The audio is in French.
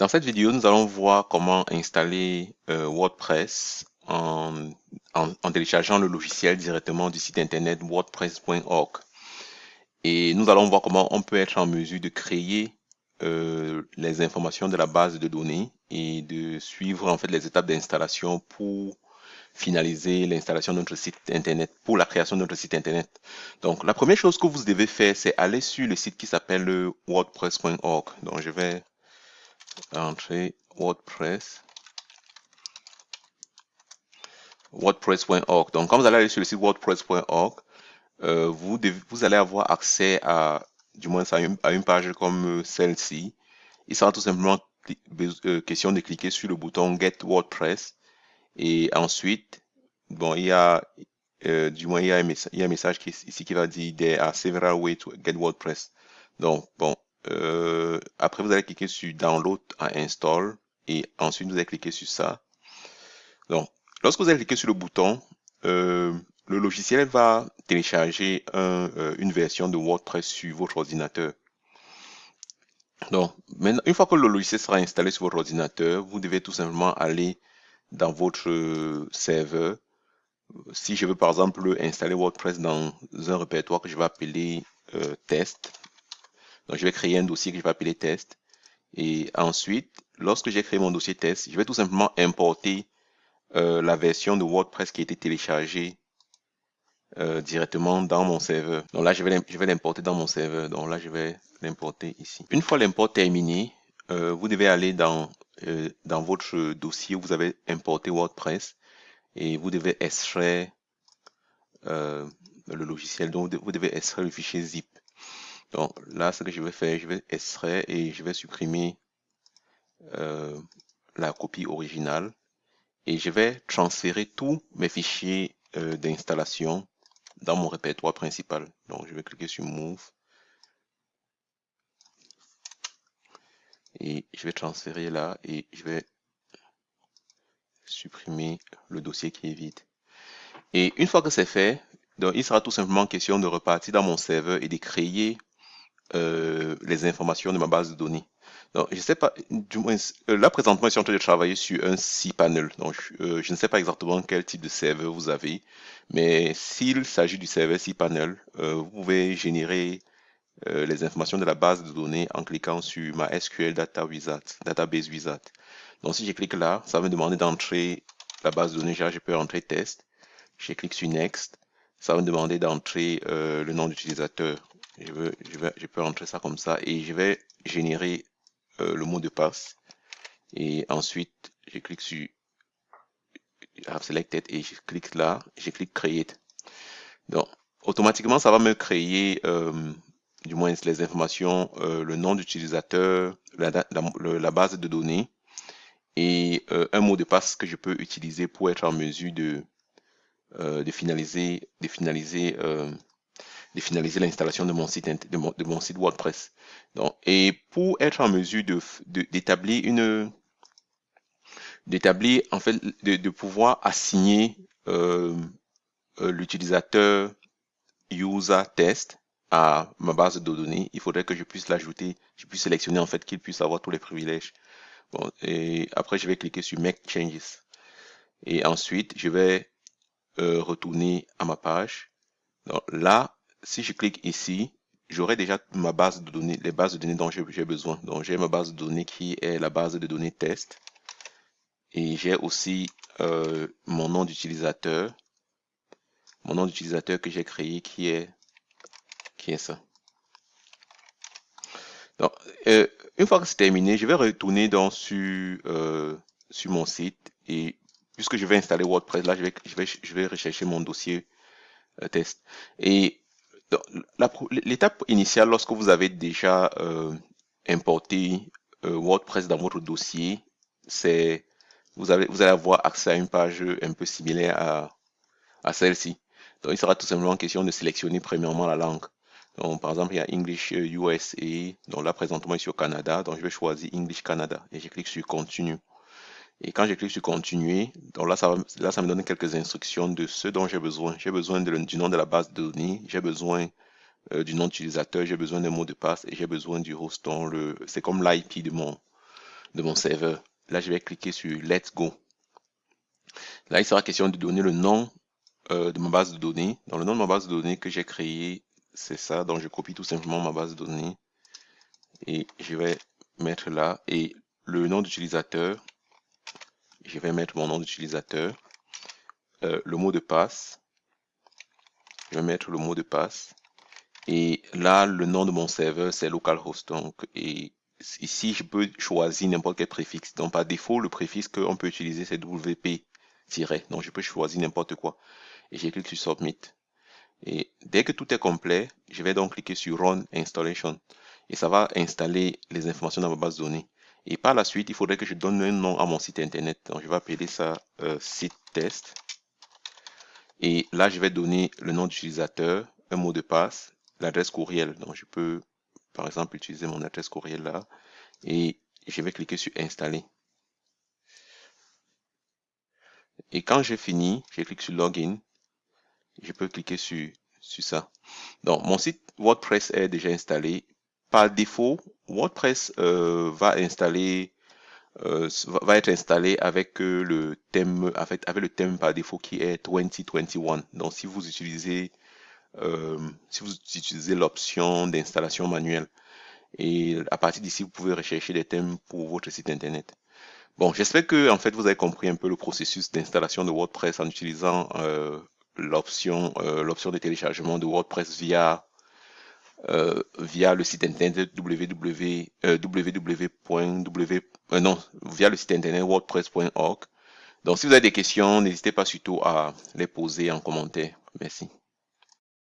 Dans cette vidéo, nous allons voir comment installer euh, WordPress en, en, téléchargeant le logiciel directement du site internet wordpress.org. Et nous allons voir comment on peut être en mesure de créer euh, les informations de la base de données et de suivre en fait les étapes d'installation pour finaliser l'installation de notre site internet, pour la création de notre site internet. Donc la première chose que vous devez faire, c'est aller sur le site qui s'appelle wordpress.org. Donc je vais entrer WordPress. WordPress.org. Donc, quand vous allez sur le site WordPress.org, euh, vous, vous allez avoir accès à, du moins à une, page comme celle-ci. Il sera tout simplement euh, question de cliquer sur le bouton Get WordPress. Et ensuite, bon, il y a, euh, du moins, il y a un, message, il y a un message qui, ici qui va dire There are several ways to get WordPress. Donc, bon, euh, après, vous allez cliquer sur Download à Install et ensuite vous allez cliquer sur ça. Donc, lorsque vous allez cliquer sur le bouton, euh, le logiciel va télécharger euh, une version de WordPress sur votre ordinateur. Donc, maintenant, une fois que le logiciel sera installé sur votre ordinateur, vous devez tout simplement aller dans votre serveur. Si je veux par exemple installer WordPress dans un répertoire que je vais appeler test, donc, je vais créer un dossier que je vais appeler test. Et ensuite, lorsque j'ai créé mon dossier test, je vais tout simplement importer euh, la version de WordPress qui a été téléchargée euh, directement dans mon serveur. Donc là, je vais l'importer dans mon serveur. Donc là, je vais l'importer ici. Une fois l'import terminé, euh, vous devez aller dans, dans votre dossier où vous avez importé WordPress et vous devez extraire le logiciel. Donc, vous devez extraire le fichier zip. Donc là, ce que je vais faire, je vais extraire et je vais supprimer euh, la copie originale et je vais transférer tous mes fichiers euh, d'installation dans mon répertoire principal. Donc je vais cliquer sur Move et je vais transférer là et je vais supprimer le dossier qui est vide. Et une fois que c'est fait, donc il sera tout simplement question de repartir dans mon serveur et de créer euh, les informations de ma base de données. Donc, je sais pas, du moins, euh, là présentement, je suis en train de travailler sur un cPanel. Donc, euh, je ne sais pas exactement quel type de serveur vous avez, mais s'il s'agit du serveur cPanel, vous pouvez générer les informations de la base de données en cliquant sur ma SQL Data Wizard, Database Wizard. Donc, si je clique là, ça va me demander d'entrer la base de données. je peux entrer test. Je clique sur Next. Ça va me demander d'entrer le nom d'utilisateur je, veux, je, vais, je peux entrer ça comme ça et je vais générer euh, le mot de passe. Et ensuite, je clique sur Have Selected et je clique là, je clique Create. Donc, automatiquement, ça va me créer euh, du moins les informations, euh, le nom d'utilisateur, la, la, base de données et un mot de passe que je peux utiliser pour être en mesure de, de finaliser, de finaliser de finaliser l'installation de mon site de mon, site WordPress. Donc, et pour être en mesure de d'établir une d'établir en fait de, de, pouvoir assigner euh, euh, l'utilisateur user test à ma base de données, il faudrait que je puisse l'ajouter, je puisse sélectionner en fait qu'il puisse avoir tous les privilèges. Bon, et après je vais cliquer sur Make Changes. Et ensuite, je vais euh, retourner à ma page. Donc là, si je clique ici, j'aurai déjà ma base de données, les bases de données dont j'ai besoin. Donc j'ai ma base de données qui est la base de données test. Et j'ai aussi euh, mon nom d'utilisateur. Mon nom d'utilisateur que j'ai créé qui est, qui est ça. Donc, euh, une fois que c'est terminé, je vais retourner dans sur, euh, sur mon site et puisque je vais installer WordPress, là, je vais, je vais, je vais rechercher mon dossier test. Et L'étape initiale, lorsque vous avez déjà euh, importé euh, WordPress dans votre dossier, c'est vous, avez, vous allez avoir accès à une page un peu similaire à, à celle-ci. Donc, il sera tout simplement question de sélectionner premièrement la langue. Donc, par exemple, il y a English USA. Euh, donc là, présentement, je suis au Canada. Donc, je vais choisir English Canada et je clique sur Continue. Et quand je clique sur continuer, donc là ça, là, ça me donne quelques instructions de ce dont j'ai besoin. J'ai besoin du nom de la base de données, j'ai besoin euh, du nom d'utilisateur, j'ai besoin d'un mot de passe et j'ai besoin du host. Le, c'est comme l'IP de mon, de mon serveur. Là, je vais cliquer sur Let's Go. Là, il sera question de donner le nom euh, de ma base de données. Dans le nom de ma base de données que j'ai créé, c'est ça. Donc, je copie tout simplement ma base de données et je vais mettre là. Et le nom d'utilisateur, je vais mettre mon nom d'utilisateur. Euh, le mot de passe, je vais mettre le mot de passe. Et là, le nom de mon serveur, c'est localhost. Donc, et ici, je peux choisir n'importe quel préfixe. Donc, par défaut, le préfixe qu'on peut utiliser, c'est WP. Donc, je peux choisir n'importe quoi. Et j'ai cliqué sur Submit. Et dès que tout est complet, je vais donc cliquer sur Run Installation. Et ça va installer les informations dans ma base de données. Et par la suite, il faudrait que je donne un nom à mon site internet. Donc, je vais appeler ça euh, site test. Et là, je vais donner le nom d'utilisateur, un mot de passe, l'adresse courriel. Donc, je peux, par exemple, utiliser mon adresse courriel là. Et je vais cliquer sur installer. Et quand j'ai fini, je clique sur Login. Je peux cliquer sur, sur ça. Donc, mon site WordPress est déjà installé. Par défaut, WordPress euh, va installer euh, va être installé avec euh, le thème avec, le thème par défaut qui est 2021. Donc si vous utilisez si vous utilisez l'option d'installation manuelle et à partir d'ici vous pouvez rechercher des thèmes pour votre site internet. Bon, j'espère que en fait vous avez compris un peu le processus d'installation de WordPress en utilisant l'option de téléchargement de WordPress via euh, via le site internet www, www.w non via le site internet wordpress.org. Donc si vous avez des questions, n'hésitez pas surtout à les poser en commentaire. Merci.